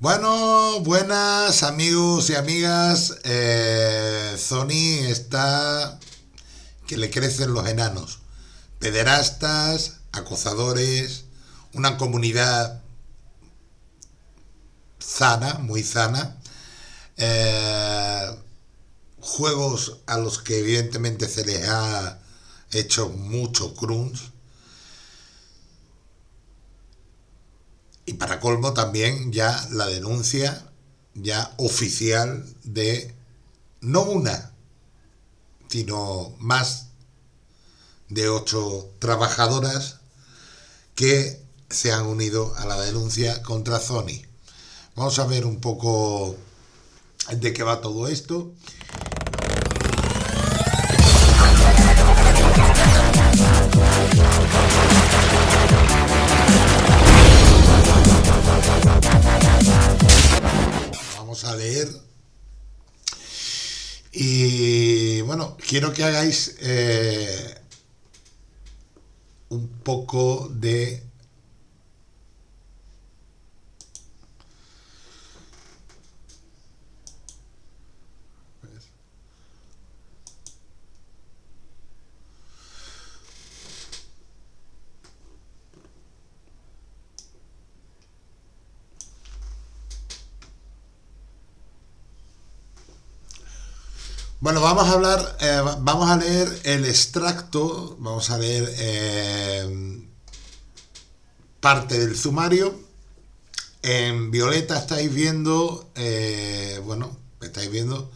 Bueno, buenas amigos y amigas. Eh, Sony está que le crecen los enanos. Pederastas, acosadores, una comunidad sana, muy sana. Eh, juegos a los que evidentemente se les ha hecho mucho crunch para colmo también ya la denuncia ya oficial de no una, sino más de ocho trabajadoras que se han unido a la denuncia contra Sony. Vamos a ver un poco de qué va todo esto. Quiero que hagáis eh, un poco de Bueno, vamos a hablar, eh, vamos a leer el extracto, vamos a leer eh, parte del sumario. En violeta estáis viendo, eh, bueno, estáis viendo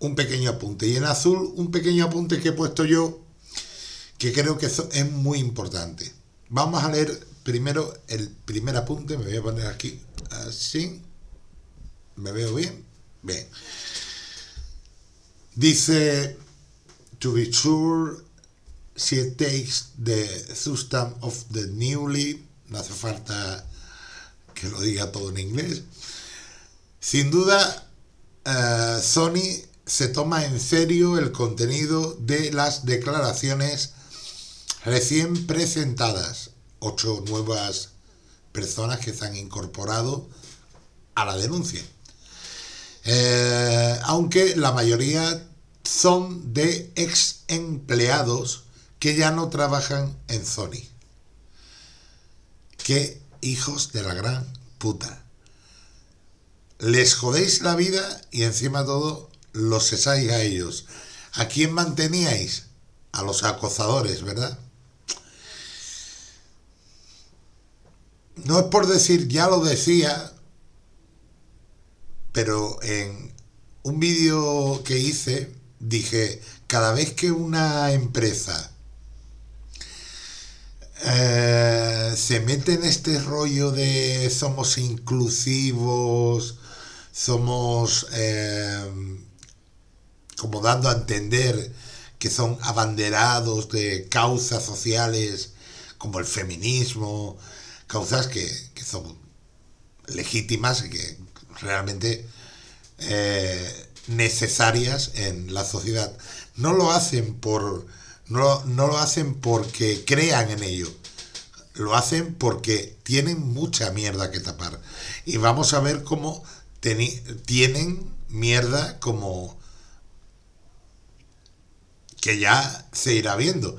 un pequeño apunte. Y en azul un pequeño apunte que he puesto yo, que creo que es muy importante. Vamos a leer primero el primer apunte, me voy a poner aquí así. ¿Me veo bien? Bien. Dice, to be sure, she takes the substance of the newly, no hace falta que lo diga todo en inglés. Sin duda, uh, Sony se toma en serio el contenido de las declaraciones recién presentadas. Ocho nuevas personas que se han incorporado a la denuncia. Eh, aunque la mayoría son de ex empleados que ya no trabajan en Sony. Qué hijos de la gran puta. Les jodéis la vida y encima todo los cesáis a ellos. ¿A quién manteníais? A los acosadores, ¿verdad? No es por decir, ya lo decía, pero en un vídeo que hice dije, cada vez que una empresa eh, se mete en este rollo de somos inclusivos, somos eh, como dando a entender que son abanderados de causas sociales como el feminismo, causas que, que son legítimas y que realmente eh, necesarias en la sociedad. No lo hacen por no, no lo hacen porque crean en ello. Lo hacen porque tienen mucha mierda que tapar. Y vamos a ver cómo tienen mierda como que ya se irá viendo.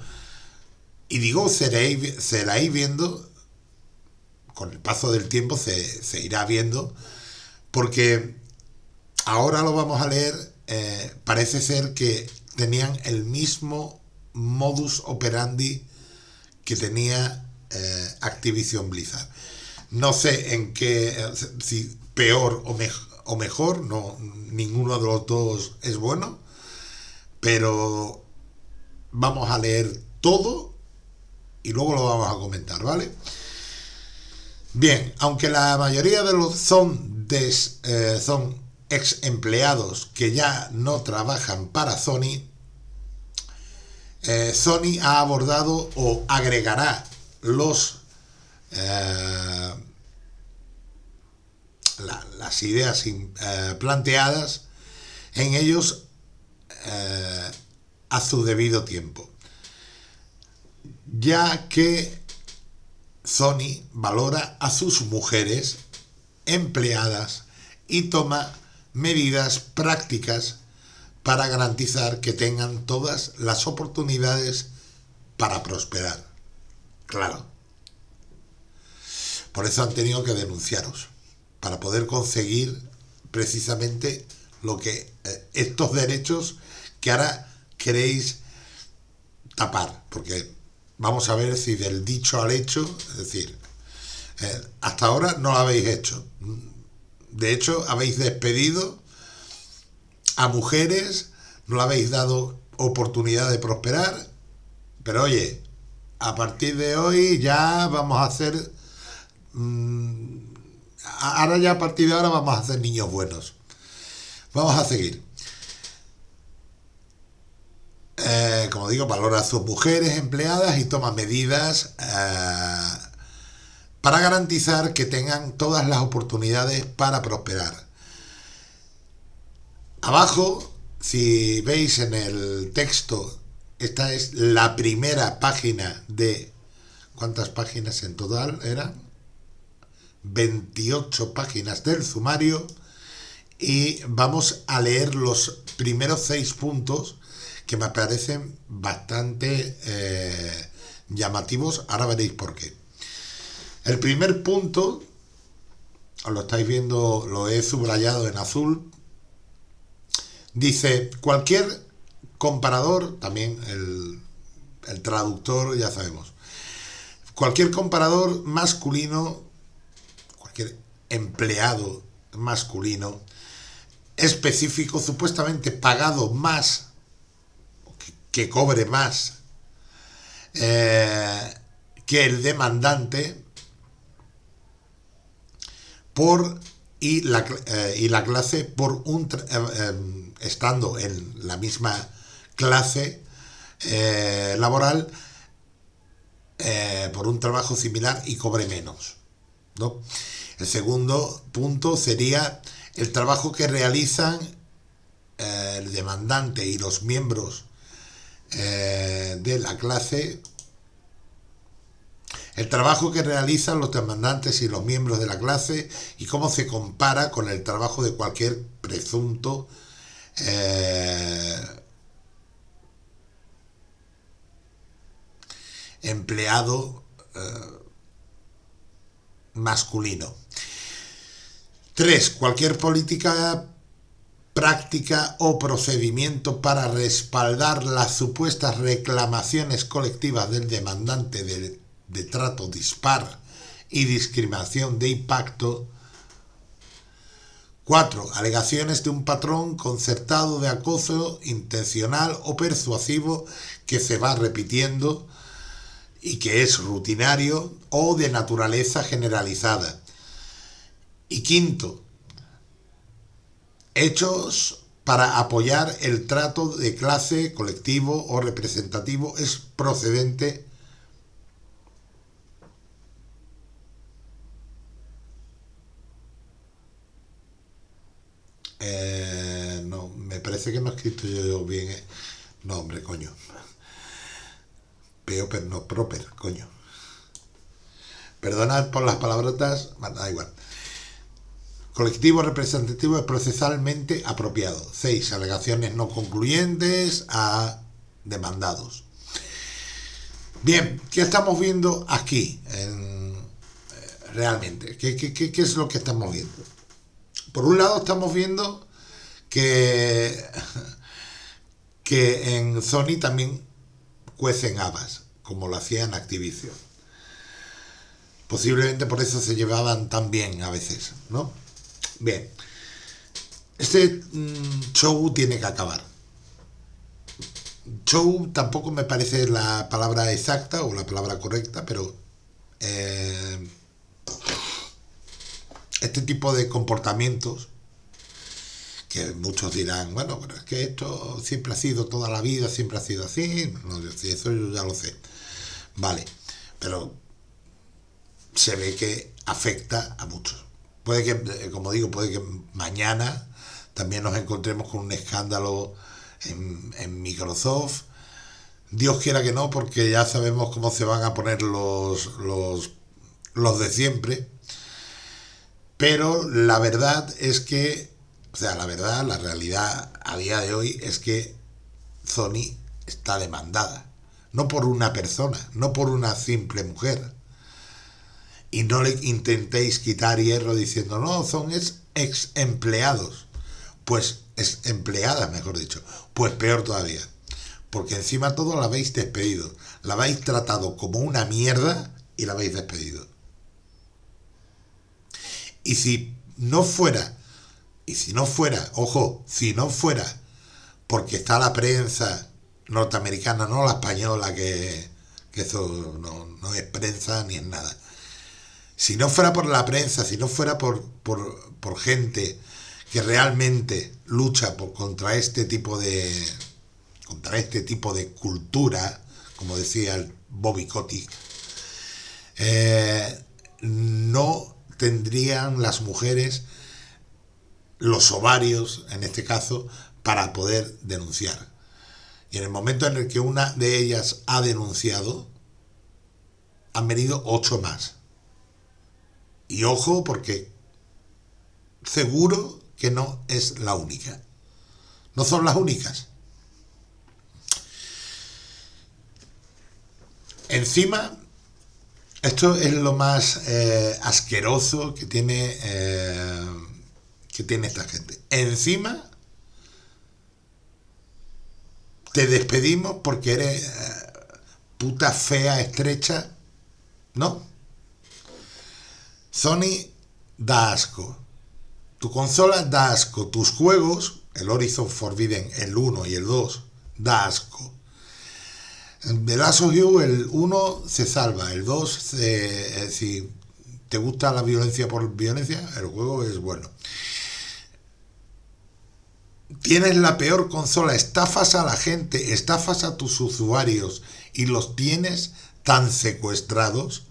Y digo, seréis, seréis viendo, con el paso del tiempo se, se irá viendo porque ahora lo vamos a leer, eh, parece ser que tenían el mismo modus operandi que tenía eh, Activision Blizzard. No sé en qué, si peor o, o mejor, no, ninguno de los dos es bueno, pero vamos a leer todo y luego lo vamos a comentar, ¿vale? Bien, aunque la mayoría de los son eh, son ex empleados que ya no trabajan para Sony, eh, Sony ha abordado o agregará los eh, las ideas planteadas en ellos a su debido tiempo, ya que Sony valora a sus mujeres empleadas y toma medidas prácticas para garantizar que tengan todas las oportunidades para prosperar. Claro. Por eso han tenido que denunciaros, para poder conseguir precisamente lo que eh, estos derechos que ahora queréis tapar, porque vamos a ver si del dicho al hecho, es decir, eh, hasta ahora no lo habéis hecho. De hecho, habéis despedido a mujeres, no le habéis dado oportunidad de prosperar, pero oye, a partir de hoy ya vamos a hacer... Mm, ahora ya a partir de ahora vamos a hacer niños buenos. Vamos a seguir. Eh, como digo, valora a sus mujeres empleadas y toma medidas eh, para garantizar que tengan todas las oportunidades para prosperar. Abajo, si veis en el texto, esta es la primera página de... ¿Cuántas páginas en total eran? 28 páginas del sumario y vamos a leer los primeros seis puntos que me parecen bastante eh, llamativos. Ahora veréis por qué. El primer punto, os lo estáis viendo, lo he subrayado en azul, dice, cualquier comparador, también el, traductor ya sabemos, cualquier comparador masculino, cualquier empleado masculino, específico, supuestamente pagado más, que, cobre más eh, que el demandante, por y la, eh, y la clase por un eh, estando en la misma clase laboral por un trabajo similar y cobre menos. ¿no? El segundo punto sería el trabajo que realizan eh, el demandante y los miembros eh, de la clase, el trabajo que realizan los demandantes y los miembros de la clase y cómo se compara con el trabajo de cualquier presunto eh, empleado masculino. 3. Cualquier política, práctica o procedimiento para respaldar las supuestas reclamaciones colectivas del demandante de, de trato dispar y discriminación de impacto 4. Alegaciones de un patrón concertado de acoso intencional o persuasivo que se va repitiendo y que es rutinario o de naturaleza generalizada. Y quinto, hechos para apoyar el trato de clase colectivo o representativo es procedente no, me parece que no he escrito yo bien. Eh. No, hombre, coño. Peo, pero no proper, coño. Perdonad por las palabrotas, da igual. Colectivo representativo es procesalmente apropiado. 6. Alegaciones no concluyentes a demandados. Bien, ¿qué estamos viendo aquí eh, realmente? ¿Qué, qué, es lo que estamos viendo? Por un lado estamos viendo que, que en Sony también cuecen habas, como lo hacía en Activision. Posiblemente por eso se llevaban tan bien a veces, ¿no? Bien, este mm, show tiene que acabar. Show tampoco me parece la palabra exacta o la palabra correcta, pero eh, este tipo de comportamientos que muchos dirán, bueno, pero es que esto siempre ha sido toda la vida, siempre ha sido así, no, eso yo ya lo sé. Vale, pero se ve que afecta a muchos. Puede que, eh, como digo, puede que mañana también nos encontremos con un escándalo en, Microsoft. Dios quiera que no, porque ya sabemos cómo se van a poner los, los, los de siempre. Pero la verdad es que, o sea, la verdad, la realidad a día de hoy es que Sony está demandada. No por una persona, no por una simple mujer. Y no le intentéis quitar hierro diciendo, no, son ex empleados. Pues es empleada, mejor dicho. Pues peor todavía. Porque encima todo la habéis despedido. La habéis tratado como una mierda y la habéis despedido. Y si no fuera, y si no fuera, ojo, si no fuera, porque está la prensa norteamericana, no la española, que, eso no, es prensa ni es nada. Si no fuera por la prensa, si no fuera por, por, gente que realmente lucha por, contra este tipo de contra este tipo de cultura, como decía el Bobby Kotick, eh, no tendrían las mujeres los ovarios, en este caso, para poder denunciar. Y en el momento en el que una de ellas ha denunciado, han venido ocho más. Y ojo porque seguro que no es la única. No son las únicas. Encima, esto es lo más eh, asqueroso que tiene, eh, que tiene esta gente. Encima, te despedimos porque eres eh, puta fea, estrecha. No. Sony da asco. Tu consola da asco. Tus juegos, el Horizon Forbidden, el 1 y el 2, da asco. Of You, el 1 se salva, el 2, eh, si te gusta la violencia por violencia, el juego es bueno. Tienes la peor consola, estafas a la gente, estafas a tus usuarios y los tienes tan secuestrados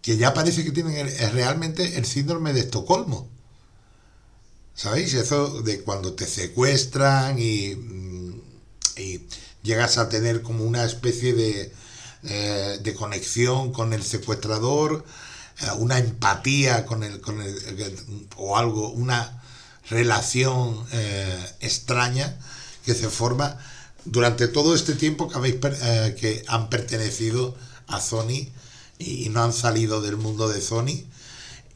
que ya parece que tienen realmente el síndrome de Estocolmo. ¿Sabéis? Eso de cuando te secuestran y, mm, y llegas a tener como una especie de, eh, de conexión con el secuestrador, eh, una empatía con el, con el, o algo, una relación eh, extraña que se forma durante todo este tiempo que, habéis, que han pertenecido a Sony y, no han salido del mundo de Sony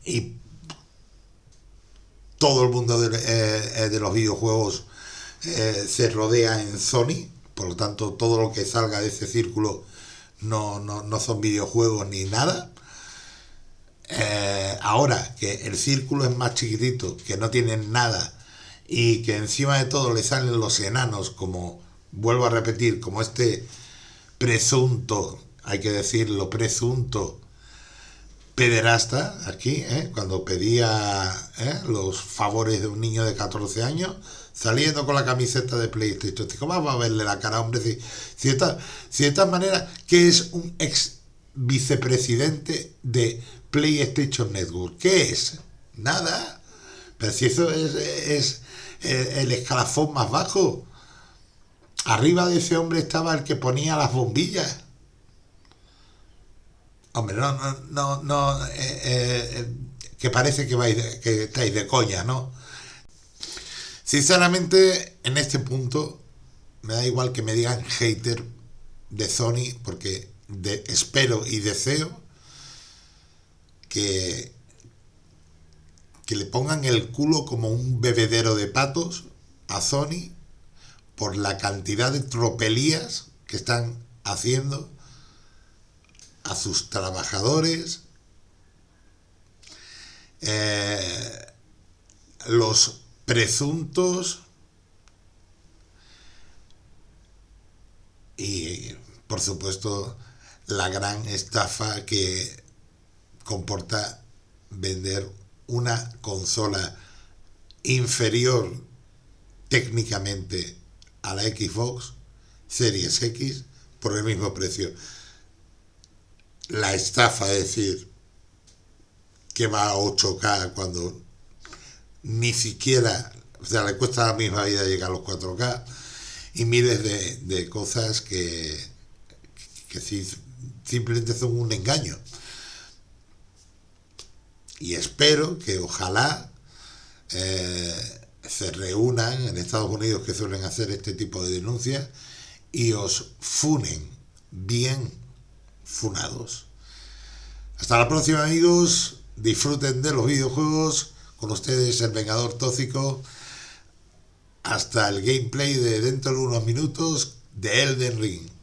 y todo el mundo de, de los videojuegos se rodea en Sony por lo tanto todo lo que salga de ese círculo no, son videojuegos ni nada. Eh, ahora que el círculo es más chiquitito, que no tienen nada y que encima de todo le salen los enanos, como vuelvo a repetir, como este presunto, hay que decirlo, presunto pederasta aquí, ¿eh? cuando pedía ¿eh? los favores de un niño de 14 años, saliendo con la camiseta de PlayStation. ¿Cómo va a verle la cara, hombre? Si, si, de esta manera, ¿qué es un ex vicepresidente de PlayStation Network? ¿Qué es? Nada. Pero si eso es, el escalafón más bajo. Arriba de ese hombre estaba el que ponía las bombillas. Hombre, no, no, no, no eh, eh, que parece que, vais que estáis de coña, ¿no? Sinceramente, en este punto, me da igual que me digan hater de Sony, porque espero y deseo que, que le pongan el culo como un bebedero de patos a Sony por la cantidad de tropelías que están haciendo a sus trabajadores, eh, los presuntos y por supuesto la gran estafa que comporta vender una consola inferior técnicamente a la Xbox Series X por el mismo precio. La estafa, es decir, que va a 8K cuando ni siquiera, o sea, le cuesta la misma vida llegar a los 4K y miles de, cosas que, que simplemente son un engaño. y espero que ojalá eh, se reúnan en Estados Unidos que suelen hacer este tipo de denuncias y os funen bien funados. Hasta la próxima amigos, disfruten de los videojuegos, con ustedes el Vengador Tóxico, hasta el gameplay de dentro de unos minutos de Elden Ring.